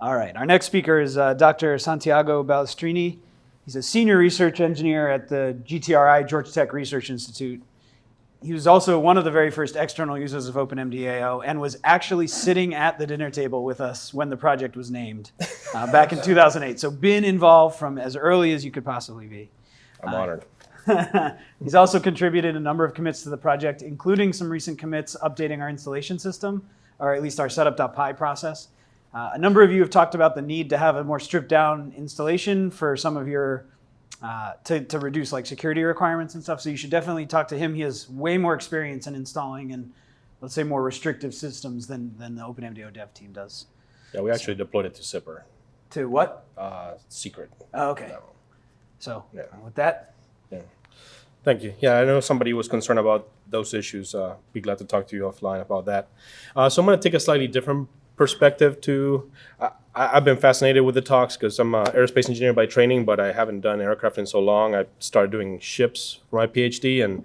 All right, our next speaker is uh, Dr. Santiago Balestrini. He's a senior research engineer at the GTRI, Georgia Tech Research Institute. He was also one of the very first external users of OpenMDAO and was actually sitting at the dinner table with us when the project was named uh, back in 2008. So been involved from as early as you could possibly be. I'm honored. He's also contributed a number of commits to the project, including some recent commits updating our installation system, or at least our setup.py process. Uh, a number of you have talked about the need to have a more stripped down installation for some of your, uh, to, to reduce like security requirements and stuff. So you should definitely talk to him. He has way more experience in installing and let's say more restrictive systems than, than the OpenMDAO dev team does. Yeah, we actually deployed it to SIPR, To what? uh, secret. Oh, okay. So Yeah. with that, Yeah. Thank you. Yeah, I know somebody was concerned about those issues. Uh, be glad to talk to you offline about that. Uh, so I'm going to take a slightly different perspective to. I, I've been fascinated with the talks because I'm an aerospace engineer by training, but I haven't done aircraft in so long. I started doing ships for my PhD, and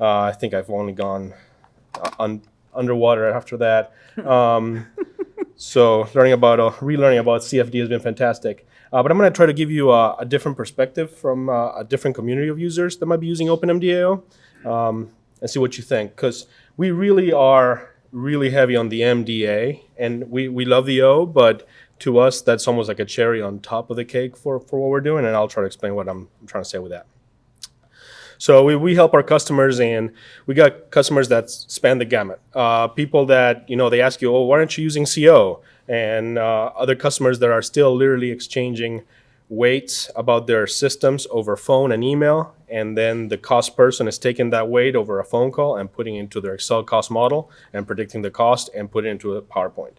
uh, I think I've only gone uh, un, underwater after that. Um, so learning about uh, relearning about CFD has been fantastic. Uh, but I'm going to try to give you a, a different perspective from uh, a different community of users that might be using OpenMDAO um, and see what you think. Because we really are really heavy on the MDA, and we, we love the O, but to us, that's almost like a cherry on top of the cake for, for what we're doing, and I'll try to explain what I'm trying to say with that. So we, we help our customers, and we got customers that span the gamut. Uh, people that you know they ask you, "Oh, why aren't you using CO?" And uh, other customers that are still literally exchanging weights about their systems over phone and email, and then the cost person is taking that weight over a phone call and putting into their Excel cost model and predicting the cost and put it into a PowerPoint.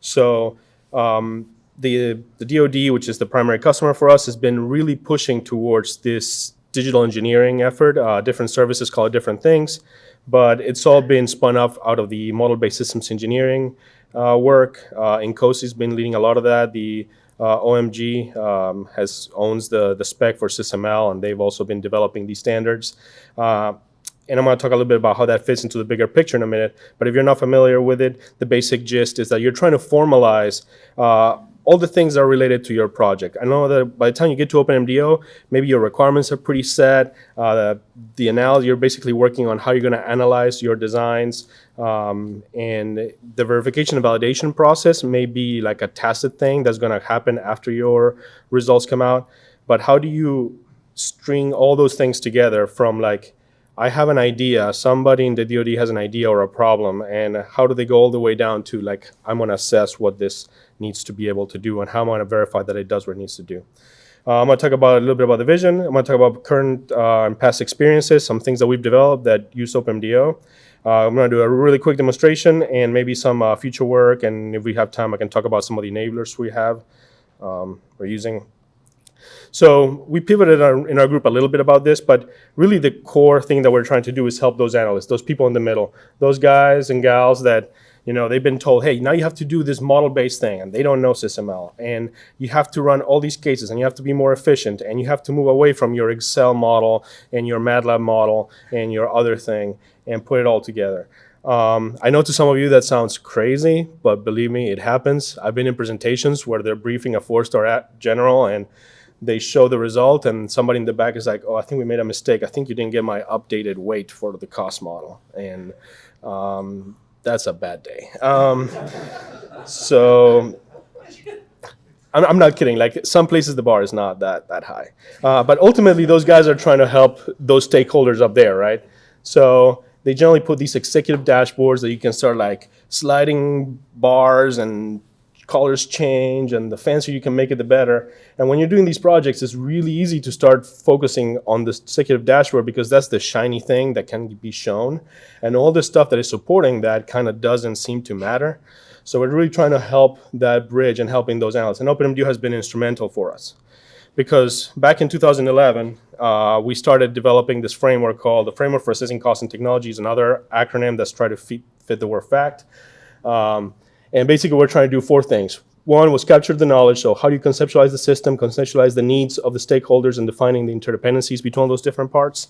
So um, the the DoD, which is the primary customer for us, has been really pushing towards this digital engineering effort. Uh, different services call it different things, but it's all been spun up out of the model-based systems engineering uh, work. Uh, INCOSE's been leading a lot of that. The uh, OMG um, has owns the the spec for SysML, and they've also been developing these standards. Uh, and I'm going to talk a little bit about how that fits into the bigger picture in a minute. But if you're not familiar with it, the basic gist is that you're trying to formalize uh, all the things that are related to your project. I know that by the time you get to OpenMDAO, maybe your requirements are pretty set. Uh, the, the analysis, you're basically working on how you're going to analyze your designs. Um, and the verification and validation process may be like a tacit thing that's going to happen after your results come out. But how do you string all those things together from like, I have an idea, somebody in the DoD has an idea or a problem, and how do they go all the way down to like, I'm going to assess what this needs to be able to do and how am I'm going to verify that it does what it needs to do. Uh, I'm going to talk about a little bit about the vision. I'm going to talk about current uh, and past experiences, some things that we've developed that use OpenMDAO. Uh, I'm going to do a really quick demonstration and maybe some uh, future work, and if we have time, I can talk about some of the enablers we have, um, we're using. So we pivoted our, in our group a little bit about this, but really the core thing that we're trying to do is help those analysts, those people in the middle, those guys and gals that you know they've been told, hey, now you have to do this model-based thing, and they don't know SysML, and you have to run all these cases, and you have to be more efficient, and you have to move away from your Excel model and your MATLAB model and your other thing, and put it all together. Um, I know to some of you that sounds crazy, but believe me, it happens. I've been in presentations where they're briefing a four-star general, and they show the result and somebody in the back is like, oh, I think we made a mistake. I think you didn't get my updated weight for the cost model. And um, that's a bad day. Um, so I'm, I'm, not kidding. Like some places the bar is not that, that high. Uh, but ultimately those guys are trying to help those stakeholders up there, right? So they generally put these executive dashboards that you can start like sliding bars and colors change and the fancier you can make it, the better. And when you're doing these projects, it's really easy to start focusing on the executive dashboard because that's the shiny thing that can be shown. And all the stuff that is supporting that kind of doesn't seem to matter. So we're really trying to help that bridge and helping those analysts. And OpenMDAO has been instrumental for us. Because back in 2011, uh, we started developing this framework called the Framework for Assessing Costs and Technologies, another acronym that's trying to fit, fit the word fact. Um, and basically, we're trying to do four things. One was capture the knowledge. So how do you conceptualize the system, conceptualize the needs of the stakeholders, and defining the interdependencies between those different parts.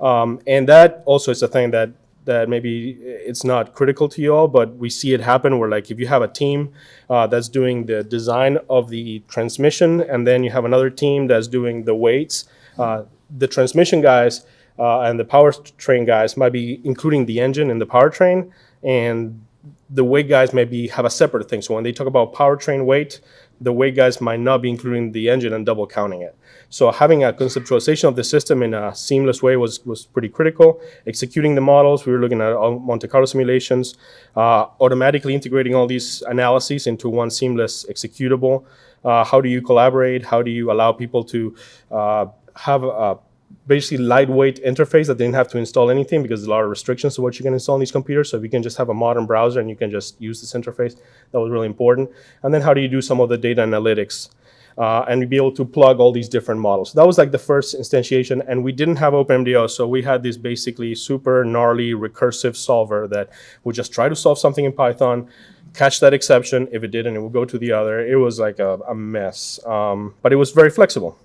Um, and that also is a thing that that maybe it's not critical to you all, but we see it happen where like if you have a team uh, that's doing the design of the transmission and then you have another team that's doing the weights, uh, the transmission guys uh, and the powertrain guys might be including the engine in the powertrain and the weight guys maybe have a separate thing. So when they talk about powertrain weight, the weight guys might not be including the engine and double counting it. So having a conceptualization of the system in a seamless way was, was pretty critical. Executing the models, we were looking at Monte Carlo simulations, uh, automatically integrating all these analyses into one seamless executable. Uh, how do you collaborate? How do you allow people to uh, have a basically lightweight interface that didn't have to install anything because there's a lot of restrictions to what you can install on these computers. So if you can just have a modern browser and you can just use this interface, that was really important. And then how do you do some of the data analytics? Uh, and be able to plug all these different models. That was like the first instantiation, and we didn't have OpenMDAO, so we had this basically super gnarly recursive solver that would just try to solve something in Python, catch that exception. If it didn't, it would go to the other. It was like a, a mess, um, but it was very flexible.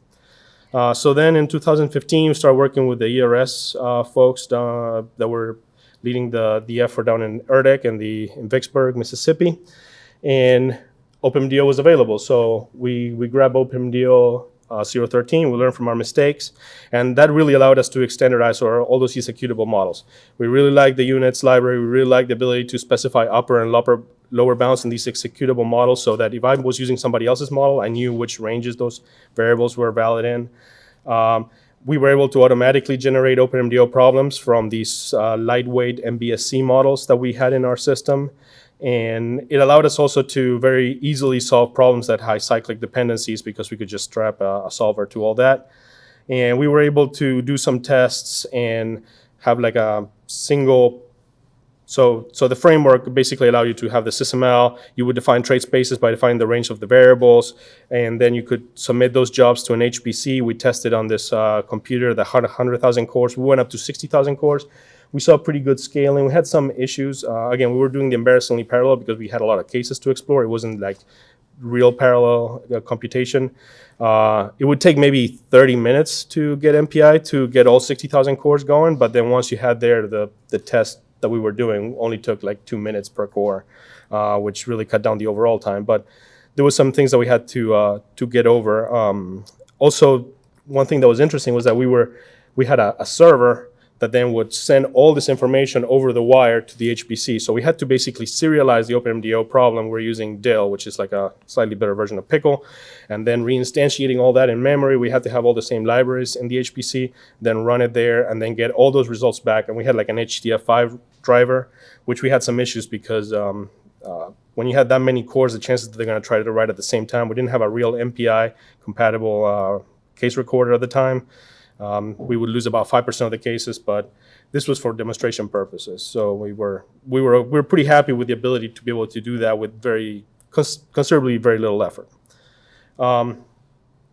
Uh, so then in 2015, we started working with the ERS uh, folks uh, that were leading the, the effort down in ERDC and the in Vicksburg, Mississippi. And OpenMDAO was available. So we, we grabbed OpenMDAO uh, 013, we learned from our mistakes, and that really allowed us to standardize our, all those executable models. We really like the units library, we really like the ability to specify upper and lower, lower bounds in these executable models so that if I was using somebody else's model, I knew which ranges those variables were valid in. Um, we were able to automatically generate OpenMDAO problems from these uh, lightweight MBSE models that we had in our system. And it allowed us also to very easily solve problems that high cyclic dependencies because we could just strap a, a solver to all that. And we were able to do some tests and have like a single so, so the framework basically allowed you to have the SysML. You would define trade spaces by defining the range of the variables, and then you could submit those jobs to an HPC. We tested on this uh, computer that had 100,000 cores. We went up to 60,000 cores. We saw pretty good scaling. We had some issues. Uh, again, we were doing the embarrassingly parallel because we had a lot of cases to explore. It wasn't like real parallel uh, computation. Uh, it would take maybe 30 minutes to get MPI to get all 60,000 cores going, but then once you had there, the, the test that we were doing only took like two minutes per core, uh, which really cut down the overall time. But there were some things that we had to uh, to get over. Um, also, one thing that was interesting was that we were we had a, a, server that then would send all this information over the wire to the HPC. So we had to basically serialize the OpenMDAO problem. We're using dill, which is like a slightly better version of Pickle, and then reinstantiating all that in memory. We had to have all the same libraries in the HPC, then run it there, and then get all those results back. And we had like an HDF5 driver, which we had some issues because um, uh, when you had that many cores, the chances that they're going to try to write at the same time, we didn't have a real MPI compatible uh, case recorder at the time. Um, we would lose about 5% of the cases, but this was for demonstration purposes. So we were, we were, we were pretty happy with the ability to be able to do that with very, cons considerably very little effort. Um,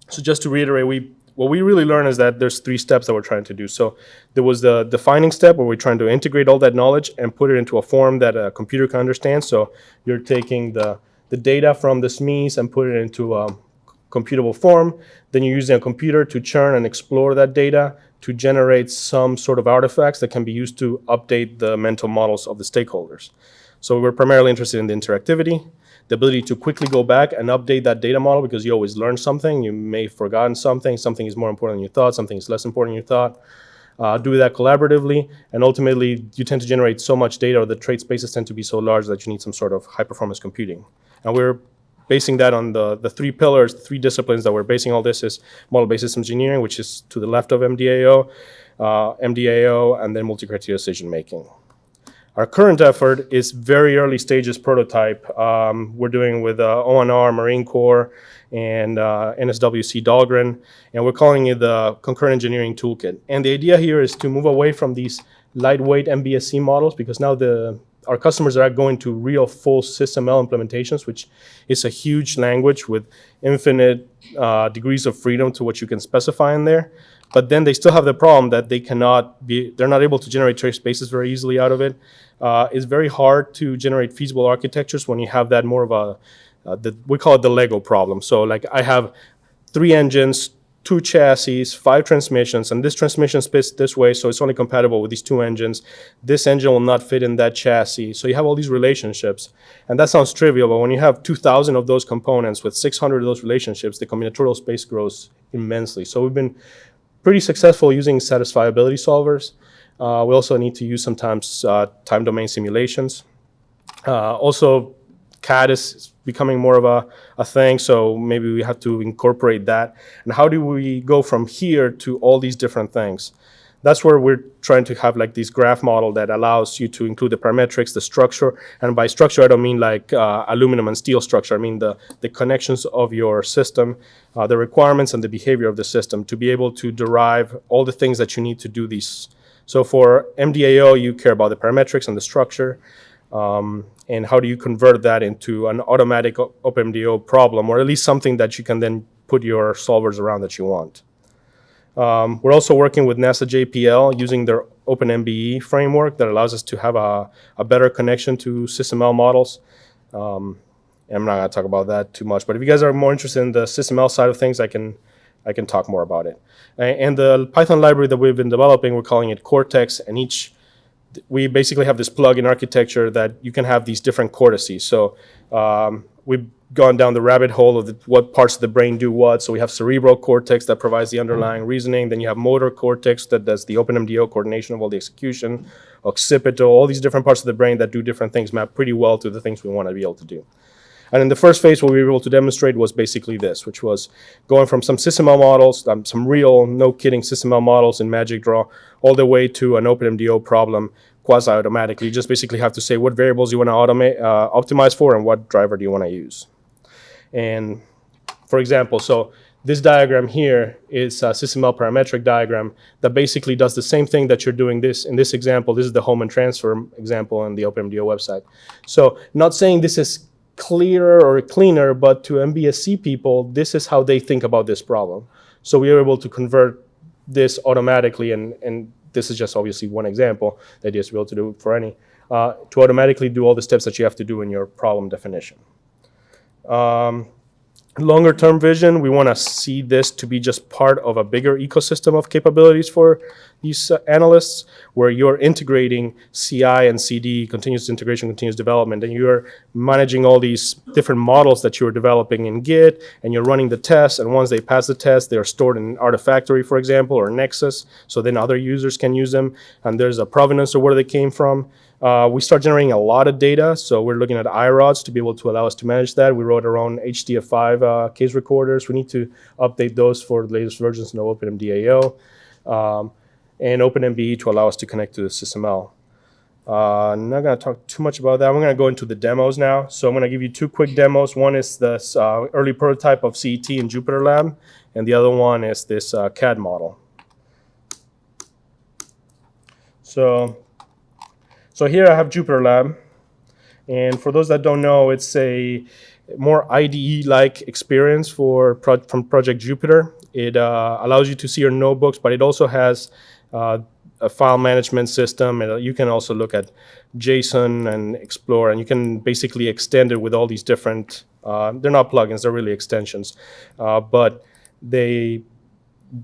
so just to reiterate, we what we really learned is that there's three steps that we're trying to do. So there was the defining step where we're trying to integrate all that knowledge and put it into a form that a computer can understand. So you're taking the, the data from the SMEs and put it into a computable form. Then you're using a computer to churn and explore that data to generate some sort of artifacts that can be used to update the mental models of the stakeholders. So we're primarily interested in the interactivity the ability to quickly go back and update that data model because you always learn something. You may have forgotten something. Something is more important than you thought. Something is less important than you thought. Uh, do that collaboratively, and ultimately, you tend to generate so much data, or the trade spaces tend to be so large that you need some sort of high-performance computing. And we're basing that on the, the three pillars, the three disciplines that we're basing all this is model-based systems engineering, which is to the left of MDAO, uh, MDAO, and then multi-criteria decision making. Our current effort is very early stages prototype. Um, we're doing with uh, ONR, Marine Corps, and uh, NSWC Dahlgren, and we're calling it the Concurrent Engineering Toolkit. And the idea here is to move away from these lightweight MBSE models because now the our customers are going to real full SysML implementations, which is a huge language with infinite uh, degrees of freedom to what you can specify in there. But then they still have the problem that they cannot be, they're not able to generate trade spaces very easily out of it. Uh, it's very hard to generate feasible architectures when you have that more of a, uh, the, we call it the Lego problem. So like I have three engines, two chassis, five transmissions, and this transmission splits this way, so it's only compatible with these two engines. This engine will not fit in that chassis. So you have all these relationships. And that sounds trivial, but when you have 2,000 of those components with 600 of those relationships, the combinatorial space grows immensely. So we've been pretty successful using satisfiability solvers. Uh, we also need to use sometimes uh, time domain simulations. Uh, also, CAD is becoming more of a, a thing, so maybe we have to incorporate that. And how do we go from here to all these different things? That's where we're trying to have like this graph model that allows you to include the parametrics, the structure, and by structure I don't mean like uh, aluminum and steel structure. I mean the, the connections of your system, uh, the requirements and the behavior of the system to be able to derive all the things that you need to do these. So for MDAO, you care about the parametrics and the structure. Um, and how do you convert that into an automatic O- OpenMDAO problem, or at least something that you can then put your solvers around that you want. Um, we're also working with NASA JPL using their OpenMBE framework that allows us to have a, a better connection to SysML models. Um, I'm not going to talk about that too much, but if you guys are more interested in the SysML side of things, I can I can talk more about it. And the Python library that we've been developing, we're calling it Cortex, and each we basically have this plug-in architecture that you can have these different cortices. So um, we've gone down the rabbit hole of the, what parts of the brain do what. So we have cerebral cortex that provides the underlying reasoning. Then you have motor cortex that does the OpenMDAO coordination of all the execution, occipital, all these different parts of the brain that do different things map pretty well to the things we want to be able to do. And in the first phase, what we were able to demonstrate was basically this, which was going from some SysML models, um, some real, no kidding SysML models in MagicDraw, all the way to an OpenMDAO problem quasi-automatically. You just basically have to say what variables you want to automate, uh, optimize for and what driver do you want to use. And for example, so this diagram here is a SysML parametric diagram that basically does the same thing that you're doing this in this example. This is the Hohmann transfer example on the OpenMDAO website. So not saying this is clearer or cleaner, but to MBSE people, this is how they think about this problem. So we are able to convert this automatically, and, and this is just obviously one example. Is to be able to do for any, uh, to automatically do all the steps that you have to do in your problem definition. Um, longer term vision, we want to see this to be just part of a bigger ecosystem of capabilities for these uh, analysts, where you're integrating CI and CD, continuous integration, continuous development, and you're managing all these different models that you're developing in Git, and you're running the tests, and once they pass the test, they're stored in Artifactory, for example, or Nexus, so then other users can use them, and there's a provenance of where they came from. Uh, we start generating a lot of data, so we're looking at iRODS to be able to allow us to manage that. We wrote our own HDF5 uh, case recorders. We need to update those for the latest versions of OpenMDAO um, and OpenMBE to allow us to connect to the SysML. Uh, I'm not going to talk too much about that. We're going to go into the demos now. So I'm going to give you two quick demos. One is this uh, early prototype of CET in Jupyter Lab, and the other one is this uh, CAD model. So so here I have Jupyter Lab, and for those that don't know, it's a more IDE-like experience for pro- from Project Jupyter. It uh, allows you to see your notebooks, but it also has uh, a file management system, and you can also look at JSON and explore, and you can basically extend it with all these different. Uh, they're not plugins; they're really extensions, uh, but they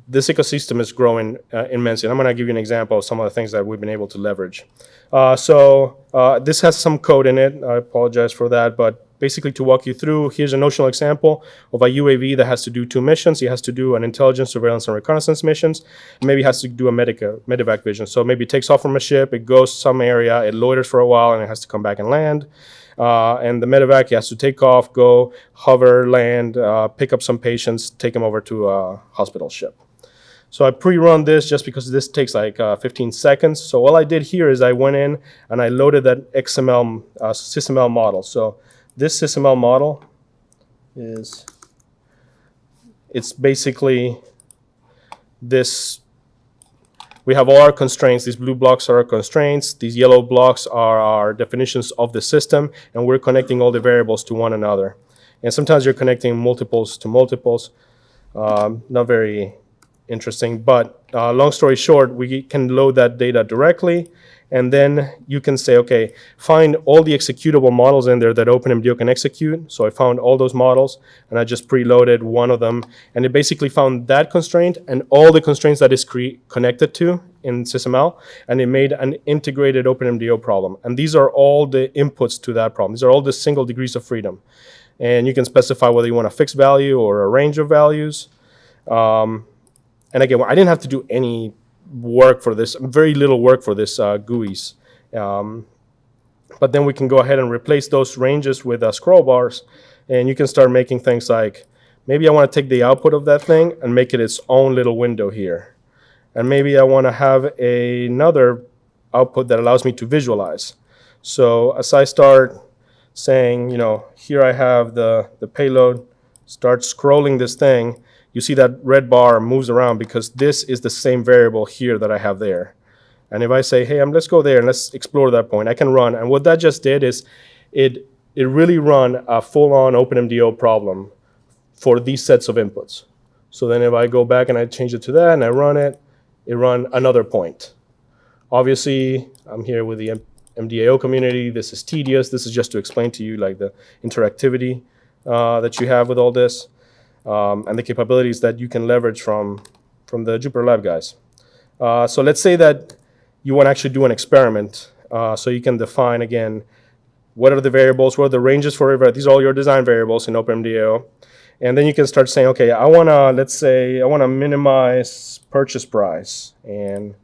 this ecosystem is growing uh, immensely. And I'm going to give you an example of some of the things that we've been able to leverage. Uh, so uh, this has some code in it. I apologize for that, but basically to walk you through, here's a notional example of a UAV that has to do two missions. It has to do an intelligence, surveillance, and reconnaissance missions. Maybe has to do a medica, medevac vision. So maybe it takes off from a ship, it goes some area, it loiters for a while, and it has to come back and land. Uh, and the medevac has to take off, go, hover, land, uh, pick up some patients, take them over to a hospital ship. So I pre-run this just because this takes like uh, 15 seconds. So all I did here is I went in and I loaded that XML, uh, SysML model. So this SysML model is, it's basically this we have all our constraints. These blue blocks are our constraints. These yellow blocks are our definitions of the system, and we're connecting all the variables to one another. And sometimes you're connecting multiples to multiples. Um, not very interesting, but uh, long story short, we can load that data directly, And then you can say, okay, find all the executable models in there that OpenMDAO can execute. So I found all those models and I just preloaded one of them. And it basically found that constraint and all the constraints that is connected to in SysML. And it made an integrated OpenMDAO problem. And these are all the inputs to that problem. These are all the single degrees of freedom. And you can specify whether you want a fixed value or a range of values. Um, and again, I didn't have to do any work for this, very little work for this uh, GUIs. Um, but then we can go ahead and replace those ranges with uh, scroll bars, and you can start making things like, maybe I want to take the output of that thing and make it its own little window here. And maybe I want to have a- another output that allows me to visualize. So as I start saying, you know, here I have the, the payload, start scrolling this thing, you see that red bar moves around because this is the same variable here that I have there. And if I say, hey, um, let's go there and let's explore that point, I can run. And what that just did is it, it really run a full-on OpenMDAO problem for these sets of inputs. So then if I go back and I change it to that and I run it, it run another point. Obviously, I'm here with the M- MDAO community. This is tedious. This is just to explain to you like the interactivity uh, that you have with all this um, and the capabilities that you can leverage from, from the Jupyter Lab guys. Uh, so let's say that you want to actually do an experiment. Uh, so you can define again what are the variables, what are the ranges for. These are all your design variables in OpenMDAO. And then you can start saying, okay, I want to, let's say, I want to minimize purchase price. And,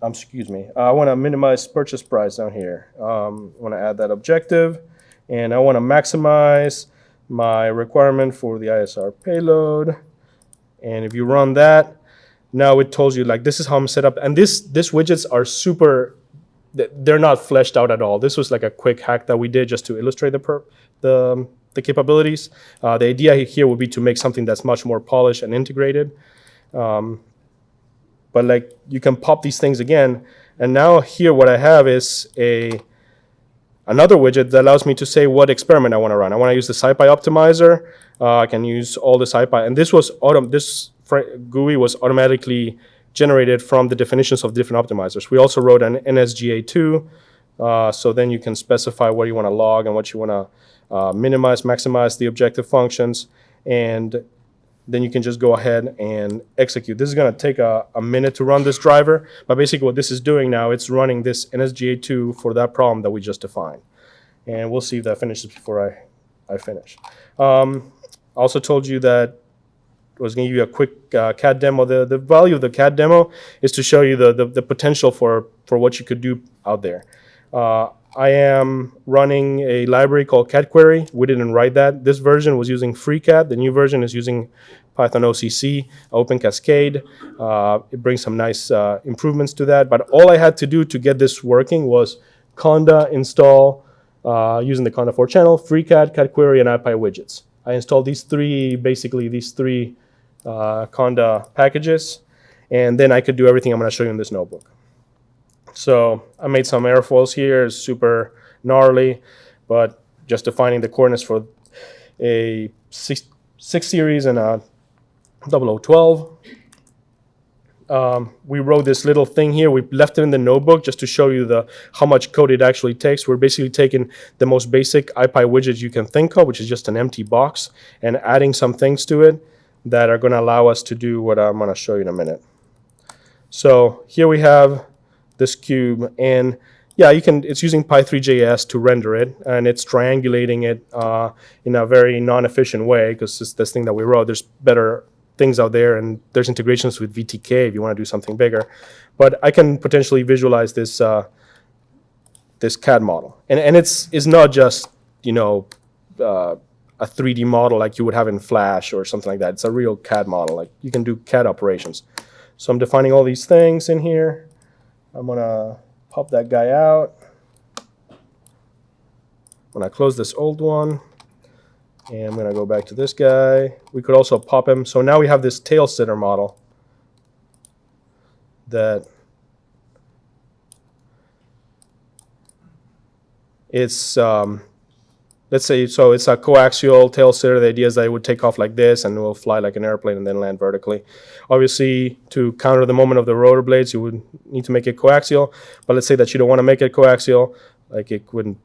um, excuse me, I want to minimize purchase price down here. Um, I want to add that objective. And I want to maximize my requirement for the ISR payload. And if you run that, now it tells you like this is how I'm set up. And this this widgets are super they're not fleshed out at all. This was like a quick hack that we did just to illustrate the per- the the capabilities. Uh, the idea here would be to make something that's much more polished and integrated. Um, but like you can pop these things again, and now here what I have is a another widget that allows me to say what experiment I want to run. I want to use the SciPy optimizer. Uh, I can use all the SciPy, and this was autom- this GUI was automatically generated from the definitions of different optimizers. We also wrote an NSGA2, uh, so then you can specify what you want to log and what you want to uh, minimize, maximize the objective functions, and then you can just go ahead and execute. This is going to take a, a minute to run this driver, but basically what this is doing now, it's running this NSGA2 for that problem that we just defined. And we'll see if that finishes before I, I finish. Um, I also told you that I was going to give you a quick uh, CAD demo. The, the value of the CAD demo is to show you the, the, the potential for, for what you could do out there. Uh, I am running a library called CadQuery. We didn't write that. This version was using FreeCAD. The new version is using Python OCC, Open Cascade. Uh, it brings some nice uh, improvements to that. But all I had to do to get this working was Conda install uh, using the conda-forge channel, FreeCAD, CadQuery, and IPy widgets. I installed these three, basically these three uh, Conda packages, and then I could do everything I'm going to show you in this notebook. So I made some airfoils here, super gnarly, but just defining the coordinates for a six, six series and a 0012. Um, we wrote this little thing here. We left it in the notebook just to show you the how much code it actually takes. We're basically taking the most basic IPy widget you can think of, which is just an empty box, and adding some things to it that are going to allow us to do what I'm going to show you in a minute. So here we have this cube, and yeah, you can. It's using pythreejs to render it, and it's triangulating it uh, in a very non-efficient way because it's this thing that we wrote. There's better things out there, and there's integrations with VTK if you want to do something bigger. But I can potentially visualize this uh, this CAD model, and and it's it's not just you know. Uh, a 3D model like you would have in Flash or something like that. It's a real CAD model. Like you can do CAD operations. So I'm defining all these things in here. I'm gonna pop that guy out. When I close this old one, and I'm gonna go back to this guy. We could also pop him. So now we have this tail sitter model that it's um, let's say, so it's a coaxial tail sitter. The idea is that it would take off like this and it will fly like an airplane and then land vertically. Obviously, to counter the moment of the rotor blades, you would need to make it coaxial. But let's say that you don't want to make it coaxial, like it wouldn't.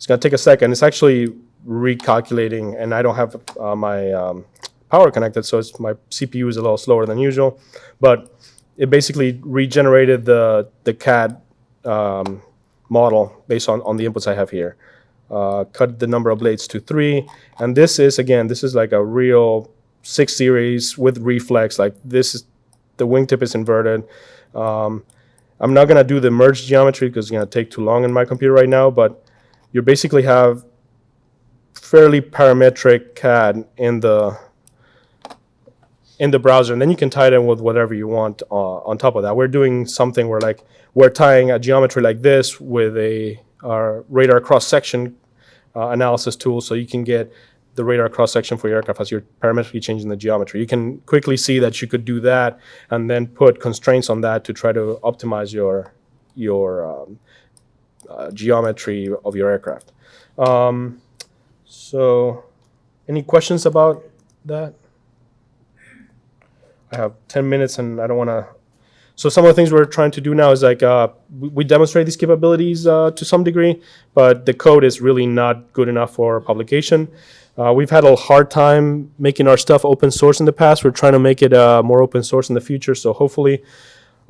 It's going to take a second. It's actually recalculating, and I don't have uh, my um, power connected, so it's, my CPU is a little slower than usual. But it basically regenerated the the CAD um, model based on, on the inputs I have here. Uh, cut the number of blades to three, and this is again, this is like a real six series with reflex. Like this is the wingtip is inverted. Um, I'm not gonna do the merge geometry because it's gonna take too long in my computer right now. But you basically have fairly parametric CAD in the in the browser, and then you can tie it in with whatever you want uh, on top of that. We're doing something where like we're tying a geometry like this with a our radar cross section uh, analysis tool, so you can get the radar cross section for your aircraft as you're parametrically changing the geometry. You can quickly see that you could do that, and then put constraints on that to try to optimize your your um, uh, geometry of your aircraft. Um, so, any questions about that? I have 10 minutes and I don't want to. So some of the things we're trying to do now is like uh, we, demonstrate these capabilities uh, to some degree, but the code is really not good enough for publication. Uh, we've had a hard time making our stuff open source in the past. We're trying to make it uh, more open source in the future. So hopefully,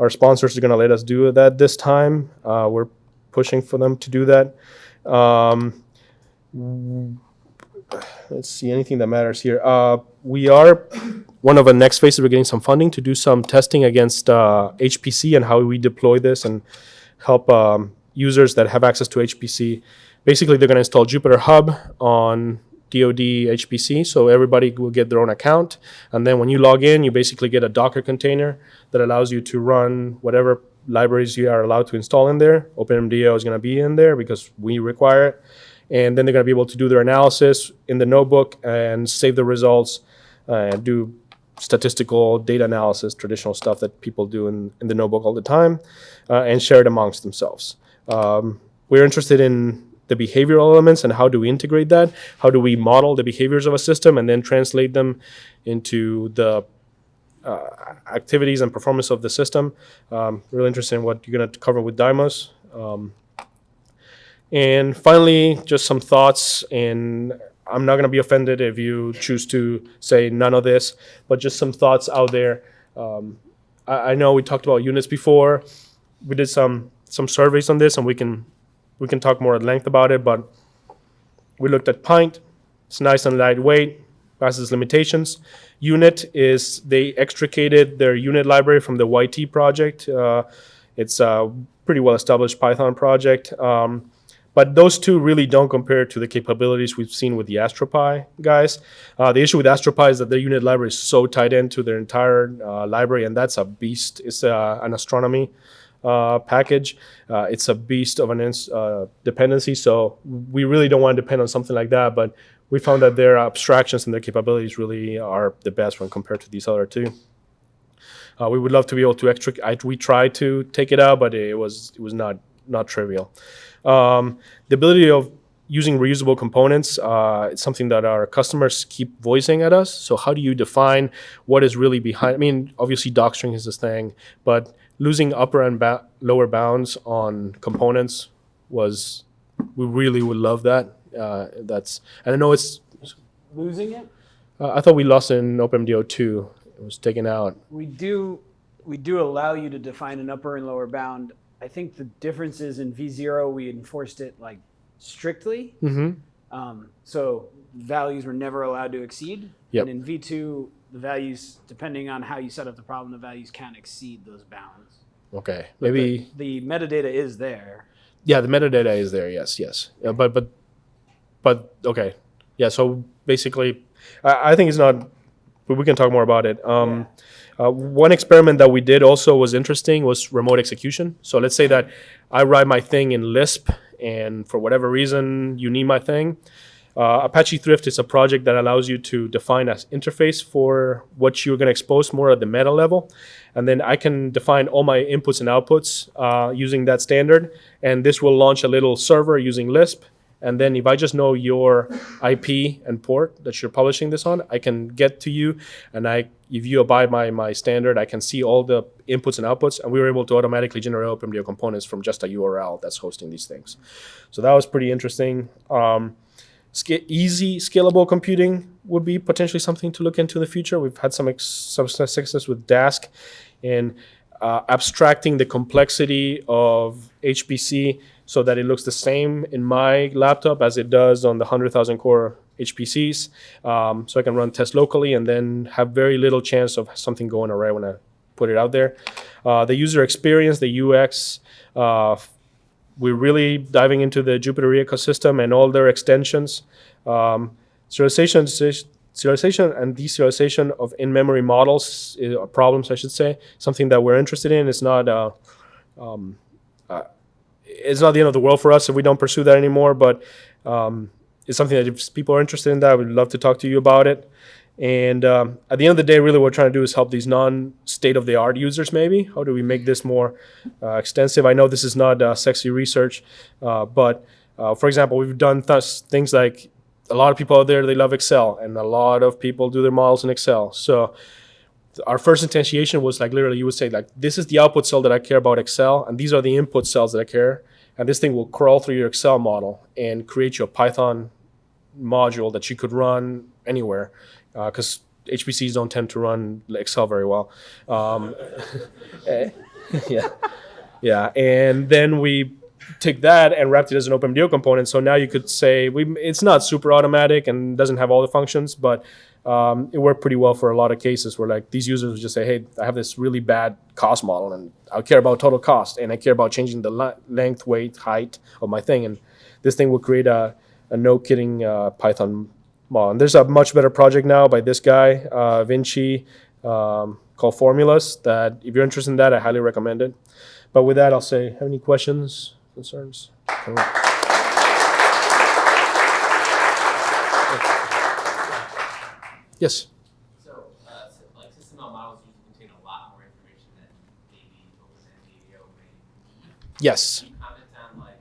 our sponsors are going to let us do that this time. Uh, we're pushing for them to do that. Um, let's see anything that matters here. Uh, we are one of the next phases. We're getting some funding to do some testing against uh, HPC and how we deploy this and help um, users that have access to HPC. Basically, they're going to install Jupyter Hub on DoD HPC, so everybody will get their own account. And then when you log in, you basically get a Docker container that allows you to run whatever libraries you are allowed to install in there. OpenMDAO is going to be in there because we require it and then they're going to be able to do their analysis in the notebook and save the results uh, and do statistical data analysis, traditional stuff that people do in, in the notebook all the time, uh, and share it amongst themselves. Um, we're interested in the behavioral elements and how do we integrate that? How do we model the behaviors of a system and then translate them into the uh, activities and performance of the system? Um, really interested in what you're going to cover with Dymos. Um, and finally, just some thoughts, and I'm not going to be offended if you choose to say none of this, but just some thoughts out there. Um, I, I know we talked about units before. We did some some surveys on this, and we can we can talk more at length about it. But we looked at Pint. It's nice and lightweight, passes limitations. unyt is they extricated their unit library from the YT project. Uh, it's a pretty well established Python project. Um, but those two really don't compare to the capabilities we've seen with the AstroPy guys. Uh, the issue with AstroPy is that their unit library is so tied into their entire uh, library, and that's a beast. It's uh, an astronomy uh, package. Uh, it's a beast of an uh, dependency, so we really don't want to depend on something like that. But we found that their abstractions and their capabilities really are the best when compared to these other two. we would love to be able to extricate. We tried to take it out, but it was it was not not trivial. Um, the ability of using reusable components, uh, it's something that our customers keep voicing at us. So how do you define what is really behind? I mean, obviously docstring is this thing, but losing upper and lower bounds on components was, we really would love that. Uh, that's, and I know it's, Losing it? uh, I thought we lost in OpenMDAO 2. It was taken out. We do, we do allow you to define an upper and lower bound. I think the difference is in V0, we enforced it like strictly. Mm-hmm. Um, so values were never allowed to exceed. Yep. And in V2, the values, depending on how you set up the problem, the values can exceed those bounds. Okay, maybe. the, the metadata is there. Yeah, the metadata is there. Yes, yes. Yeah, but but but okay. Yeah. So basically, I, I think it's not. But we can talk more about it. Um, uh, one experiment that we did also was interesting was remote execution. So let's say that I write my thing in Lisp, and for whatever reason you need my thing. Uh, Apache Thrift is a project that allows you to define an interface for what you're going to expose more at the meta level. And then I can define all my inputs and outputs uh, using that standard. And this will launch a little server using Lisp. And then if I just know your IP and port that you're publishing this on, I can get to you, and I if you abide by my standard, I can see all the inputs and outputs, and we were able to automatically generate OpenMDAO components from just a URL that's hosting these things. So that was pretty interesting. Um, Sca- easy scalable computing would be potentially something to look into in the future. We've had some some success with Dask in uh, abstracting the complexity of HPC so that it looks the same in my laptop as it does on the 100,000 core HPCs. Um, so I can run tests locally and then have very little chance of something going awry when I put it out there. Uh, the user experience, the UX, uh, we're really diving into the Jupyter ecosystem and all their extensions. Um, serialization, serialization and deserialization of in-memory models, or problems, I should say, something that we're interested in. It's not, uh, um, uh, it's not the end of the world for us if we don't pursue that anymore. But um, it's something that if people are interested in that, we'd love to talk to you about it. And um, at the end of the day, really, what we're trying to do is help these non-state-of-the-art users. Maybe how do we make this more uh, extensive? I know this is not uh, sexy research, uh, but uh, for example, we've done th- things like a lot of people out there they love Excel, and a lot of people do their models in Excel. So our first instantiation was like literally you would say like this is the output cell that I care about Excel, and these are the input cells that I care, and this thing will crawl through your Excel model and create you a Python module that you could run anywhere because uh, HPCs don't tend to run Excel very well. Um, eh, yeah, yeah, and then we take that and wrapped it as an OpenMDAO component. So now you could say we it's not super automatic and doesn't have all the functions, but um, it worked pretty well for a lot of cases where like these users would just say, hey, I have this really bad cost model and I care about total cost and I care about changing the length, weight, height of my thing, and this thing will create a, a no kidding uh, Python model. And there's a much better project now by this guy, uh, Vinci, um, called Formulas. That if you're interested in that, I highly recommend it. But with that, I'll say, have any questions? concerns? Yes. So, uh, so, like SysML models usually contain a lot more information than maybe OpenMDAO may. Yes. Can you comment on like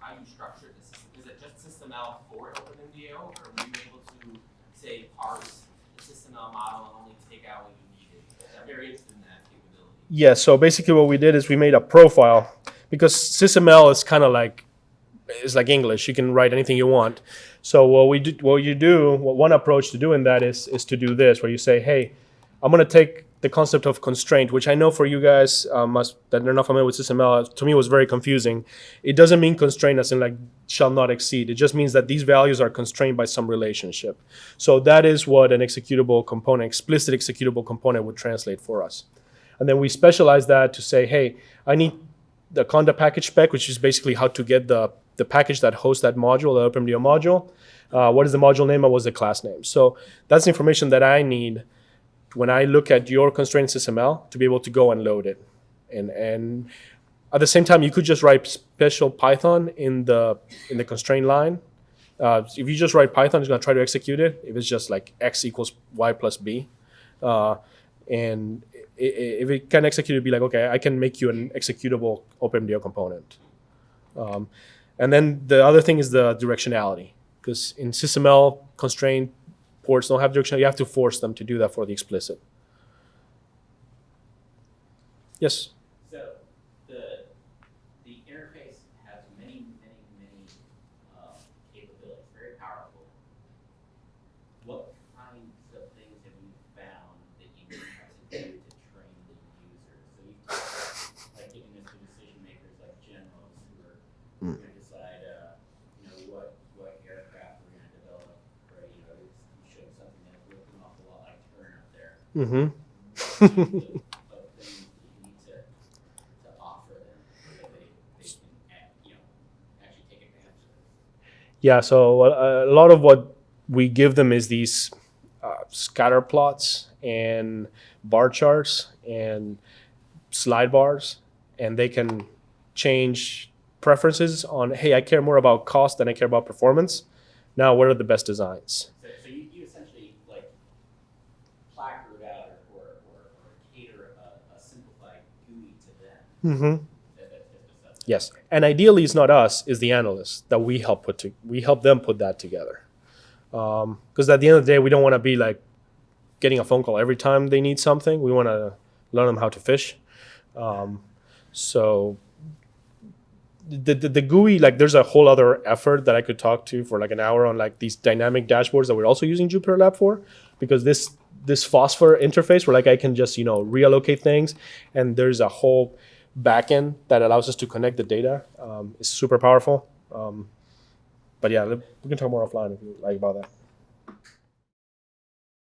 how you structured the system? Is it just SysML for OpenMDAO, or were you able to say parse the SysML model and only take out what you needed? I'm very interested in that capability. Yeah, so basically what we did is we made a profile because SysML is kind of like it's like English. You can write anything you want. So what we do, what you do, what one approach to doing that is is to do this, where you say, hey, I'm gonna take the concept of constraint, which I know for you guys uh, must that are not familiar with SysML, to me was very confusing. It doesn't mean constraint as in like shall not exceed. It just means that these values are constrained by some relationship. So that is what an executable component, explicit executable component would translate for us. And then we specialize that to say, hey, I need the conda package spec, which is basically how to get the, the package that hosts that module, the OpenMDAO module. Uh, what is the module name and what's the class name? So that's information that I need when I look at your constraint SysML to be able to go and load it. And, and at the same time, you could just write special Python in the, in the constraint line. Uh, if you just write Python, it's going to try to execute it. If it's just like x equals y plus b. Uh, and if it can execute, it'd be like, okay, I can make you an executable OpenMDAO component. Um, and then the other thing is the directionality, because in SysML, constrained ports don't have directionality. You have to force them to do that for the explicit. Yes? So the the interface has many, many, many uh, capabilities, very powerful. What kinds of things have you found that you need to do to train the user? So you've talked about like giving this to decision makers like generals who are going to decide, uh, you know, what what aircraft we're going to develop, right? You know, it's, you showed something that looked an awful lot like Turn up there Mm-hmm. of things that you need to, to offer them so that they, they can, act- you know, actually take advantage of it. Yeah, so a, a lot of what we give them is these uh, scatter plots and bar charts and slide bars, and they can change preferences on, hey, I care more about cost than I care about performance. Now, what are the best designs? So, so you, you essentially like placard out or, or, or, or cater a, a simplified GUI to them. Mm-hmm. That, that, that's, that's, Yes, and ideally, it's not us; it's the analysts that we help put to we help them put that together. Because at the end of the day, we don't want to be like getting a phone call every time they need something. We want to learn them how to fish. Um, so the, the the GUI like there's a whole other effort that I could talk to for like an hour on like these dynamic dashboards that we're also using Jupyter Lab for, because this this phosphor interface where like I can just you know reallocate things, and there's a whole backend that allows us to connect the data. Um, is super powerful. Um, but yeah, we can talk more offline if you like about that.